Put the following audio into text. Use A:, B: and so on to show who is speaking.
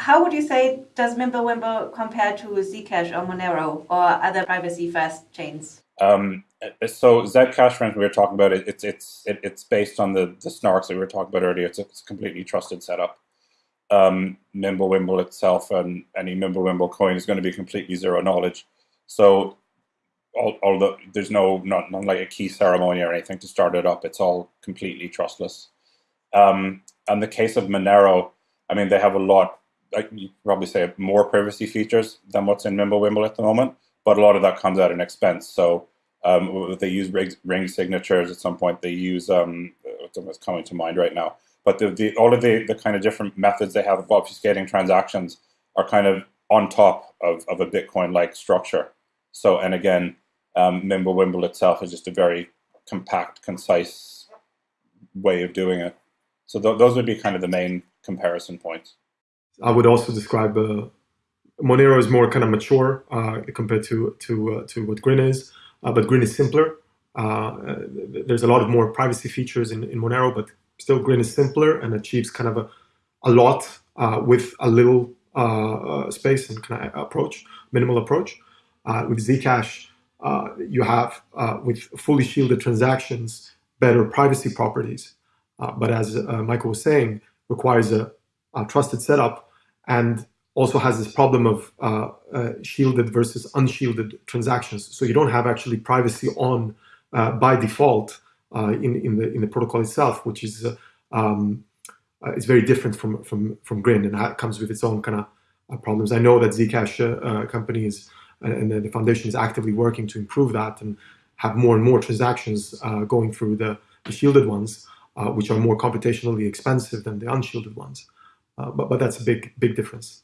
A: how would you say does Mimblewimble compare to Zcash or Monero or other privacy-first chains?
B: Um, so Zcash, friends, we were talking about it. It's it's it, it's based on the the snarks that we were talking about earlier. It's a, it's a completely trusted setup. Um, Mimblewimble itself and any Mimblewimble coin is going to be completely zero knowledge. So, although there's no not, not like a key ceremony or anything to start it up, it's all completely trustless. Um, and the case of Monero, I mean, they have a lot I, you probably say more privacy features than what's in Mimblewimble at the moment, but a lot of that comes at an expense. So um, they use ring, ring, signatures at some point. They use um, what's coming to mind right now. But the, the, all of the, the kind of different methods they have of obfuscating transactions are kind of on top of, of a Bitcoin-like structure. So, and again, um, Mimblewimble itself is just a very compact, concise way of doing it. So th those would be kind of the main comparison points.
C: I would also describe uh, Monero is more kind of mature uh, compared to to uh, to what Grin is, uh, but Grin is simpler. Uh, there's a lot of more privacy features in, in Monero, but still Grin is simpler and achieves kind of a, a lot uh, with a little space and kind of approach, minimal approach. with Zcash, you have with fully shielded transactions better privacy properties, but as Michael was saying, requires a, a trusted setup and also has this problem of uh, uh, shielded versus unshielded transactions. So you don't have actually privacy on uh, by default uh, in in the in the protocol itself, which is uh, um, uh, is very different from from from Grin and comes with its own kind of problems. I know that Zcash companies and the foundation is actively working to improve that and have more and more transactions going through the, the shielded ones, which are more computationally expensive than the unshielded ones. Uh, but, but that's a big, big difference.